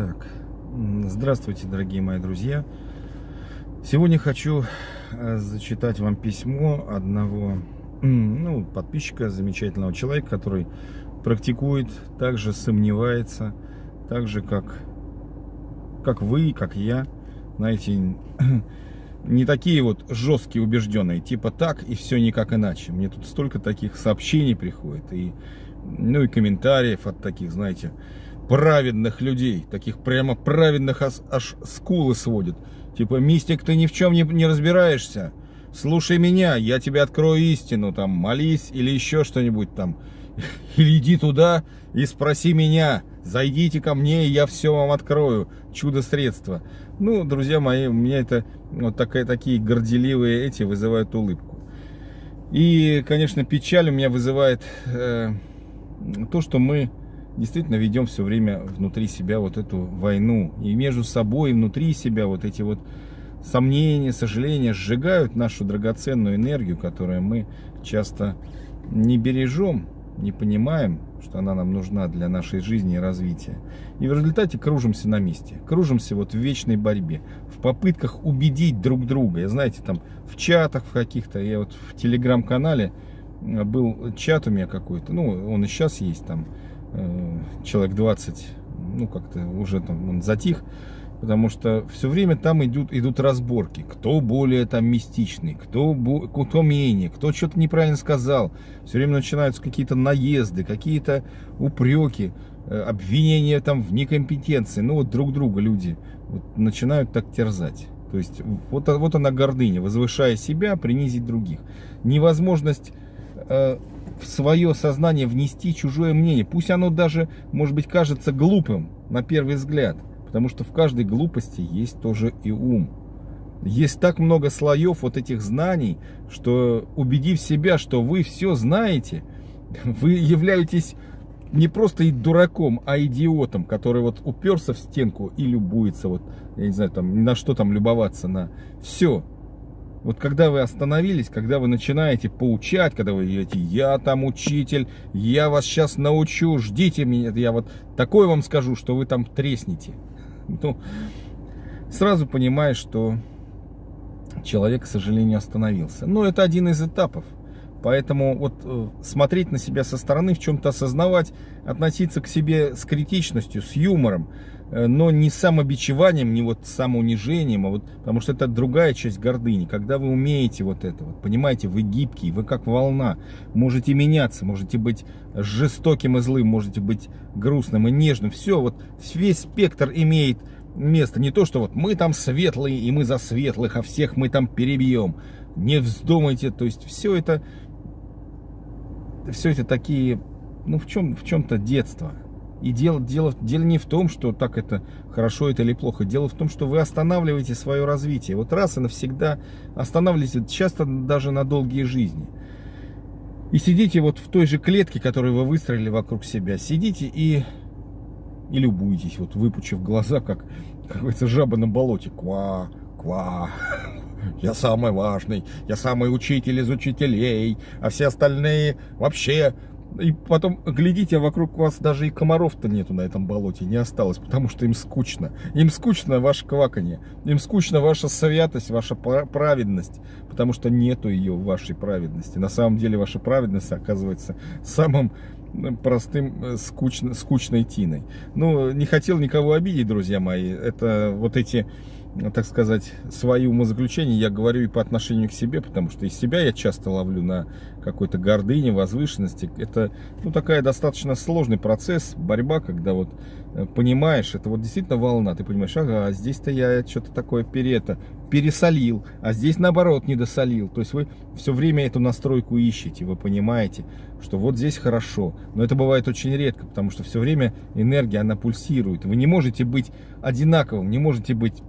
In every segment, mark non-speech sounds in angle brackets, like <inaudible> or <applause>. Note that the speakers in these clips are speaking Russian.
Так, здравствуйте, дорогие мои друзья. Сегодня хочу э, зачитать вам письмо одного ну, подписчика, замечательного человека, который практикует, также сомневается, так же, как, как вы, как я. Знаете, <clears throat> не такие вот жесткие, убежденные, типа так и все никак иначе. Мне тут столько таких сообщений приходит, и, ну и комментариев от таких, знаете, праведных людей, таких прямо праведных аж, аж скулы сводит. Типа, мистик, ты ни в чем не, не разбираешься. Слушай меня, я тебе открою истину, там, молись или еще что-нибудь там. <laughs> Или иди туда и спроси меня. Зайдите ко мне, и я все вам открою. Чудо-средство. Ну, друзья мои, у меня это вот такая, такие горделивые эти вызывают улыбку. И, конечно, печаль у меня вызывает э, то, что мы действительно ведем все время внутри себя вот эту войну. И между собой, и внутри себя вот эти вот сомнения, сожаления сжигают нашу драгоценную энергию, которую мы часто не бережем, не понимаем, что она нам нужна для нашей жизни и развития. И в результате кружимся на месте, кружимся вот в вечной борьбе, в попытках убедить друг друга. Я знаете, там в чатах в каких-то, я вот в телеграм-канале был чат у меня какой-то, ну он и сейчас есть там, человек 20, ну как-то уже там он затих, потому что все время там идут, идут разборки, кто более там мистичный, кто, кто менее, кто что-то неправильно сказал. Все время начинаются какие-то наезды, какие-то упреки, э, обвинения там в некомпетенции. Ну вот друг друга люди вот, начинают так терзать. То есть вот, вот она гордыня, возвышая себя, принизить других. Невозможность э, в свое сознание внести чужое мнение. Пусть оно даже, может быть, кажется глупым на первый взгляд. Потому что в каждой глупости есть тоже и ум. Есть так много слоев вот этих знаний, что убедив себя, что вы все знаете, <laughs> вы являетесь не просто и дураком, а идиотом, который вот уперся в стенку и любуется, вот, я не знаю, там, на что там любоваться, на все. Вот когда вы остановились, когда вы начинаете поучать, когда вы говорите, я там учитель, я вас сейчас научу, ждите меня, я вот такое вам скажу, что вы там треснете. Ну, сразу понимаешь, что человек, к сожалению, остановился. Но это один из этапов. Поэтому вот э, смотреть на себя со стороны, в чем-то осознавать, относиться к себе с критичностью, с юмором, но не самобичеванием, не вот самоунижением, а вот, потому что это другая часть гордыни. Когда вы умеете вот это, вот, понимаете, вы гибкий, вы как волна, можете меняться, можете быть жестоким и злым, можете быть грустным и нежным. Все, вот весь спектр имеет место. Не то, что вот мы там светлые, и мы за светлых, а всех мы там перебьем. Не вздумайте, то есть все это все это такие, ну в чем в чем-то детство. И дело, дело, дело не в том, что так это хорошо это или плохо. Дело в том, что вы останавливаете свое развитие. Вот раз и навсегда останавливаете, часто даже на долгие жизни. И сидите вот в той же клетке, которую вы выстроили вокруг себя. Сидите и, и любуетесь, вот выпучив глаза, как какая-то жаба на болоте. Ква, ква я самый важный, я самый учитель из учителей, а все остальные вообще... И потом, глядите, вокруг вас даже и комаров-то нету на этом болоте, не осталось, потому что им скучно. Им скучно ваше кваканье, им скучно ваша святость, ваша праведность, потому что нету ее в вашей праведности. На самом деле ваша праведность оказывается самым простым, э, скучно, скучной тиной. Ну, не хотел никого обидеть, друзья мои. Это вот эти так сказать, свои умозаключения я говорю и по отношению к себе, потому что из себя я часто ловлю на какой-то гордыне, возвышенности. Это ну, такая достаточно сложный процесс, борьба, когда вот э, понимаешь, это вот действительно волна, ты понимаешь, ага, здесь-то я что-то такое перето, пересолил, а здесь наоборот недосолил. То есть вы все время эту настройку ищете, вы понимаете, что вот здесь хорошо. Но это бывает очень редко, потому что все время энергия, она пульсирует. Вы не можете быть одинаковым, не можете быть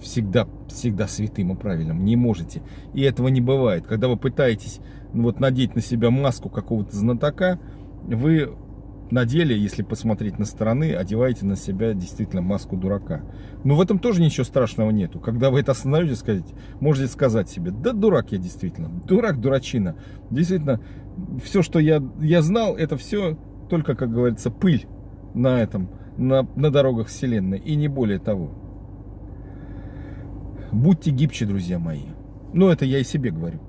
всегда, всегда святым и правильным. Не можете. И этого не бывает. Когда вы пытаетесь ну, вот, надеть на себя маску какого-то знатока, вы на деле, если посмотреть на стороны, одеваете на себя действительно маску дурака. Но в этом тоже ничего страшного нету. Когда вы это остановите, сказать, можете сказать себе, да дурак я действительно, дурак, дурачина. Действительно, все, что я, я знал, это все только, как говорится, пыль на этом, на, на дорогах Вселенной, и не более того. Будьте гибче, друзья мои. Ну, это я и себе говорю.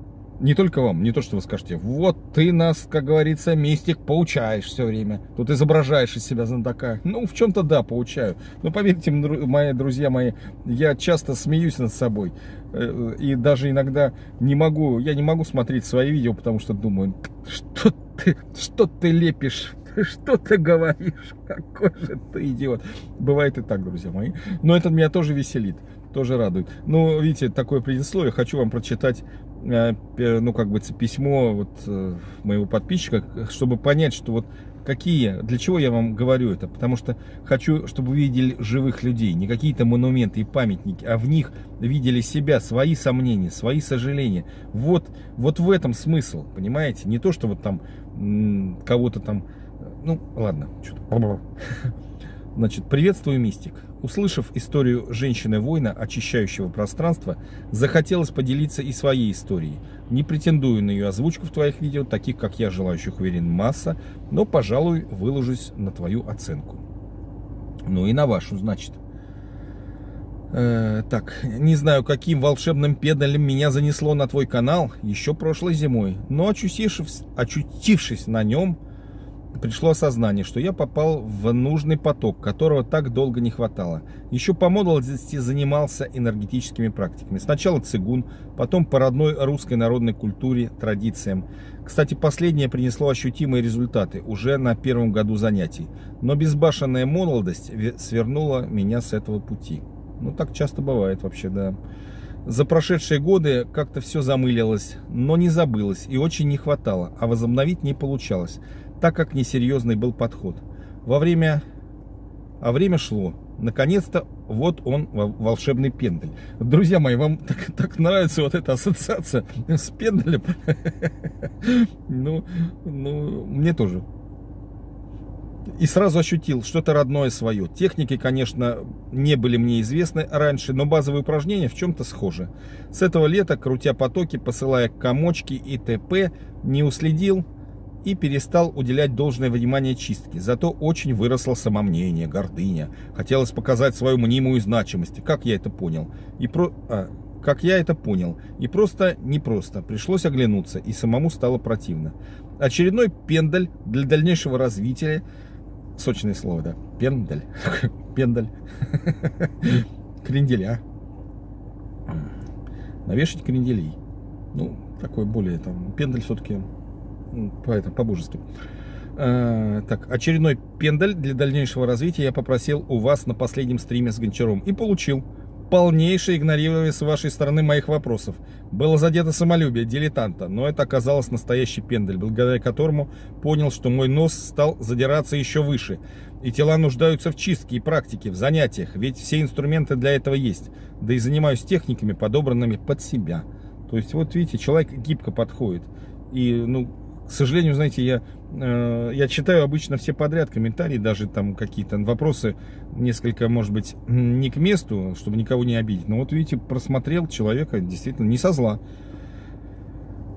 Не только вам, не то, что вы скажете, вот ты нас, как говорится, мистик, поучаешь все время. Тут изображаешь из себя знатока. Ну, в чем-то да, поучаю. Но поверьте, мои друзья мои, я часто смеюсь над собой. Э, и даже иногда не могу, я не могу смотреть свои видео, потому что думаю, что ты, что ты лепишь что ты говоришь? Какой же ты идиот. Бывает и так, друзья мои. Но это меня тоже веселит, тоже радует. Ну, видите, такое предисловие. Хочу вам прочитать Э, ну, как бы, письмо вот э, моего подписчика, чтобы понять, что вот какие, для чего я вам говорю это, потому что хочу, чтобы вы видели живых людей, не какие-то монументы и памятники, а в них видели себя, свои сомнения, свои сожаления. Вот, вот в этом смысл, понимаете? Не то, что вот там кого-то там, ну, ладно, что-то. Значит, приветствую, мистик. Услышав историю женщины-воина, очищающего пространство, захотелось поделиться и своей историей. Не претендую на ее озвучку в твоих видео, таких как я, желающих уверен, масса, но, пожалуй, выложусь на твою оценку. Ну и на вашу, значит. Э, так, не знаю, каким волшебным педалем меня занесло на твой канал еще прошлой зимой, но очутившись, очутившись на нем, пришло осознание, что я попал в нужный поток, которого так долго не хватало. Еще по молодости занимался энергетическими практиками. Сначала цигун, потом по родной русской народной культуре, традициям. Кстати, последнее принесло ощутимые результаты уже на первом году занятий. Но безбашенная молодость свернула меня с этого пути. Ну, так часто бывает вообще, да. За прошедшие годы как-то все замылилось, но не забылось и очень не хватало, а возобновить не получалось так как несерьезный был подход. Во время... А время шло. Наконец-то вот он, волшебный пендель. Друзья мои, вам так, так нравится вот эта ассоциация с пенделем? <laughs> Ну, ну, мне тоже. И сразу ощутил что-то родное свое. Техники, конечно, не были мне известны раньше, но базовые упражнения в чем-то схожи. С этого лета, крутя потоки, посылая комочки и т.п., не уследил и перестал уделять должное внимание чистке. Зато очень выросло самомнение, гордыня. Хотелось показать свою мнимую значимость. Как я это понял? И про... А, как я это понял. И просто непросто. Пришлось оглянуться, и самому стало противно. Очередной пендаль для дальнейшего развития. Сочное слово, да. Пендаль. <laughs> Пендаль. <laughs> Кренделя. Навешать кренделей. Ну, такой более там. Пендаль все-таки по это, по-божески. А, так, очередной пендаль для дальнейшего развития я попросил у вас на последнем стриме с Гончаром и получил. Полнейшее игнорирование с вашей стороны моих вопросов. Было задето самолюбие дилетанта, но это оказалось настоящий пендаль, благодаря которому понял, что мой нос стал задираться еще выше. И тела нуждаются в чистке и практике, в занятиях, ведь все инструменты для этого есть. Да и занимаюсь техниками, подобранными под себя. То есть, вот видите, человек гибко подходит. И, ну, к сожалению, знаете, я, э, я читаю обычно все подряд комментарии, даже там какие-то вопросы несколько, может быть, не к месту, чтобы никого не обидеть. Но вот видите, просмотрел человека действительно не со зла.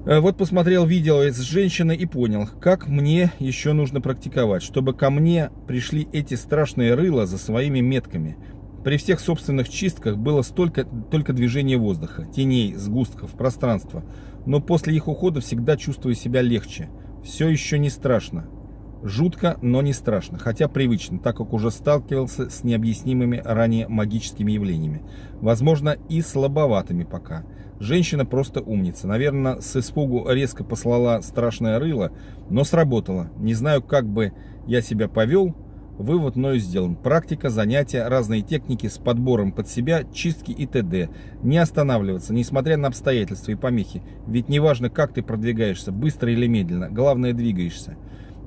Э, вот посмотрел видео с женщиной и понял, как мне еще нужно практиковать, чтобы ко мне пришли эти страшные рыла за своими метками. При всех собственных чистках было столько только движения воздуха, теней, сгустков, пространства но после их ухода всегда чувствую себя легче. Все еще не страшно. Жутко, но не страшно, хотя привычно, так как уже сталкивался с необъяснимыми ранее магическими явлениями. Возможно, и слабоватыми пока. Женщина просто умница. Наверное, с испугу резко послала страшное рыло, но сработало. Не знаю, как бы я себя повел, Вывод мною сделан. Практика, занятия, разные техники с подбором под себя, чистки и т.д. Не останавливаться, несмотря на обстоятельства и помехи. Ведь неважно, как ты продвигаешься, быстро или медленно, главное двигаешься.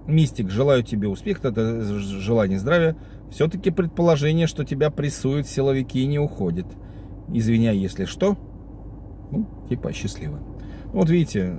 Мистик, желаю тебе успеха, это желание здравия. Все-таки предположение, что тебя прессуют силовики, не уходит. Извиняй, если что. Ну, типа счастливо. Вот видите,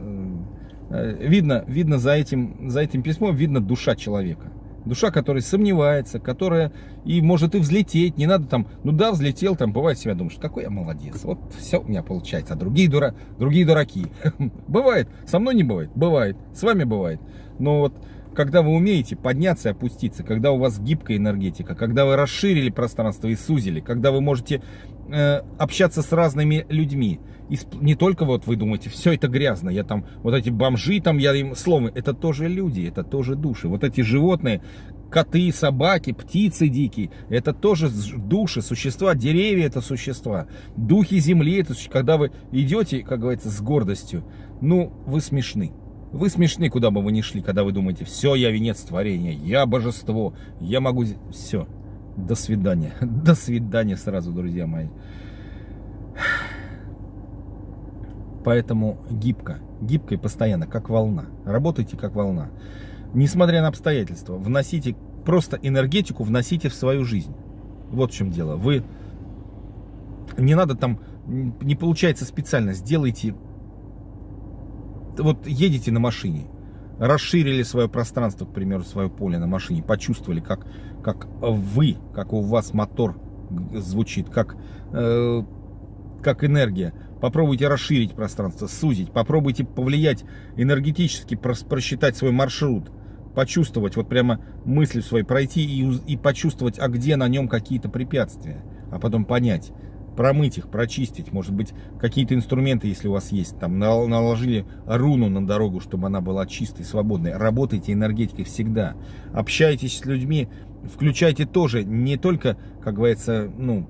э, видно, видно за этим, за этим письмом, видно душа человека. Душа, которая сомневается, которая и может и взлететь. Не надо там, ну да, взлетел, там бывает себя думаешь, какой я молодец. Вот все у меня получается. А другие, дура, другие дураки. <laughs> Бывает. Со мной не бывает. Бывает. С вами бывает. Но вот когда вы умеете подняться и опуститься, когда у вас гибкая энергетика, когда вы расширили пространство и сузили, когда вы можете э, общаться с разными людьми. И не только вот вы думаете, все это грязно, я там, вот эти бомжи, там, я им словом, это тоже люди, это тоже души. Вот эти животные, коты, собаки, птицы дикие, это тоже души, существа, деревья это существа, духи земли, это когда вы идете, как говорится, с гордостью, ну, вы смешны. Вы смешны, куда бы вы ни шли, когда вы думаете, все, я венец творения, я божество, я могу... Все, до свидания. <laughs> До свидания сразу, друзья мои. Поэтому гибко, гибко и постоянно, как волна. Работайте как волна. Несмотря на обстоятельства, вносите просто энергетику, вносите в свою жизнь. Вот в чем дело. Вы не надо там, не получается специально, сделайте вот едете на машине, расширили свое пространство, к примеру, свое поле на машине, почувствовали, как, как вы, как у вас мотор звучит, как, э, как энергия. Попробуйте расширить пространство, сузить, попробуйте повлиять энергетически, просчитать свой маршрут, почувствовать, вот прямо мысли своей пройти и, и почувствовать, а где на нем какие-то препятствия, а потом понять, промыть их, прочистить, может быть, какие-то инструменты, если у вас есть, там, наложили руну на дорогу, чтобы она была чистой, свободной. Работайте энергетикой всегда. Общайтесь с людьми, включайте тоже не только, как говорится, ну,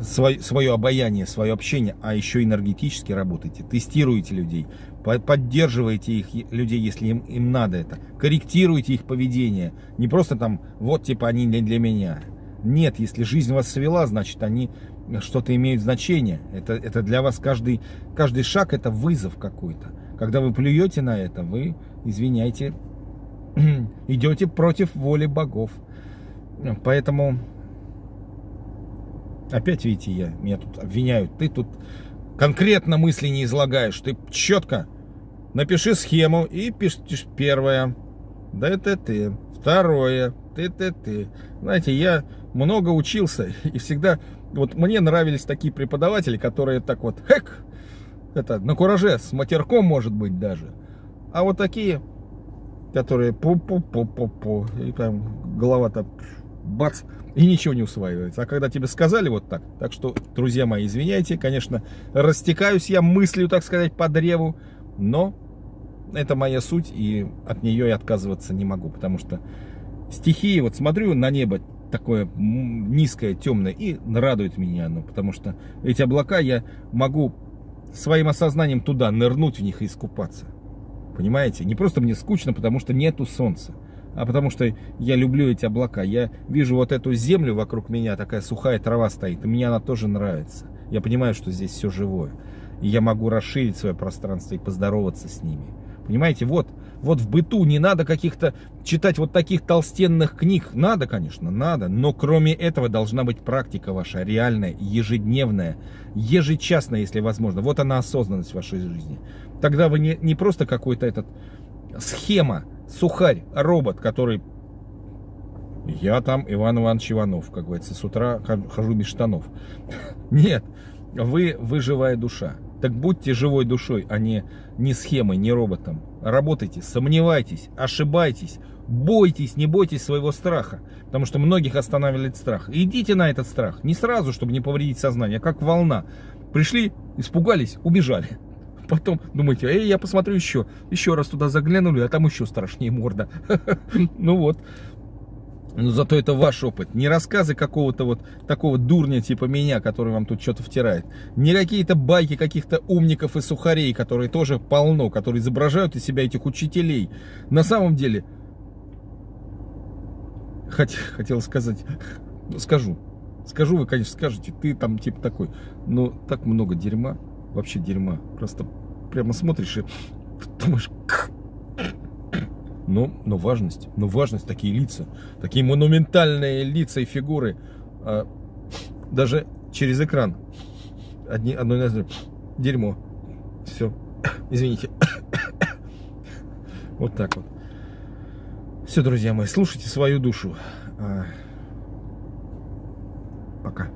свое, свое обаяние, свое общение, а еще энергетически работайте, тестируйте людей, поддерживайте их, людей, если им, им надо это, корректируйте их поведение, не просто там, вот типа они не для меня, нет, если жизнь вас свела, значит, они что-то имеют значение. Это, это для вас каждый, каждый шаг это вызов какой-то. Когда вы плюете на это, вы, извиняйте, <clears throat> идете против воли богов. Поэтому, опять видите, я, меня тут обвиняют. Ты тут конкретно мысли не излагаешь. Ты четко напиши схему и пишешь первое. Да это ты. Второе. Ты, ты, ты. Знаете, я много учился, и всегда, вот мне нравились такие преподаватели, которые так вот, хэк, это, на кураже, с матерком, может быть, даже. А вот такие, которые пу-пу-пу-пу-пу, и там голова-то бац, и ничего не усваивается. А когда тебе сказали вот так, так что, друзья мои, извиняйте, конечно, растекаюсь я мыслью, так сказать, по древу, но это моя суть, и от нее я отказываться не могу, потому что стихии, вот смотрю на небо, такое низкое, темное, и радует меня оно, потому что эти облака я могу своим осознанием туда нырнуть в них и искупаться. Понимаете? Не просто мне скучно, потому что нету солнца, а потому что я люблю эти облака. Я вижу вот эту землю вокруг меня, такая сухая трава стоит, и мне она тоже нравится. Я понимаю, что здесь все живое. И я могу расширить свое пространство и поздороваться с ними. Понимаете, вот вот в быту не надо каких-то читать вот таких толстенных книг. Надо, конечно, надо. Но кроме этого должна быть практика ваша реальная, ежедневная, ежечасная, если возможно. Вот она осознанность в вашей жизни. Тогда вы не, не просто какой-то этот схема, сухарь, робот, который я там Иван Иванович Иванов, как говорится, с утра хожу без штанов. <laughs> Нет, вы, вы живая душа. Так будьте живой душой, а не, не схемой, не роботом. Работайте, сомневайтесь, ошибайтесь, бойтесь, не бойтесь своего страха. Потому что многих останавливает страх. Идите на этот страх. Не сразу, чтобы не повредить сознание, а как волна. Пришли, испугались, убежали. <laughs> Потом думаете, эй, я посмотрю еще. Еще раз туда заглянули, а там еще страшнее морда. <laughs> Ну вот. Но зато это ваш опыт. Не рассказы какого-то вот такого дурня типа меня, который вам тут что-то втирает. Не какие-то байки каких-то умников и сухарей, которые тоже полно, которые изображают из себя этих учителей. На самом деле, хот, хотел сказать, ну, скажу. Скажу, вы, конечно, скажете, ты там типа такой. Но так много дерьма, вообще дерьма. Просто прямо смотришь и думаешь, но, но важность, но важность, такие лица, такие монументальные лица и фигуры, а, даже через экран, одни, одно из дерьмо, все, <coughs> извините, <coughs> вот так вот. Все, друзья мои, слушайте свою душу. А, пока.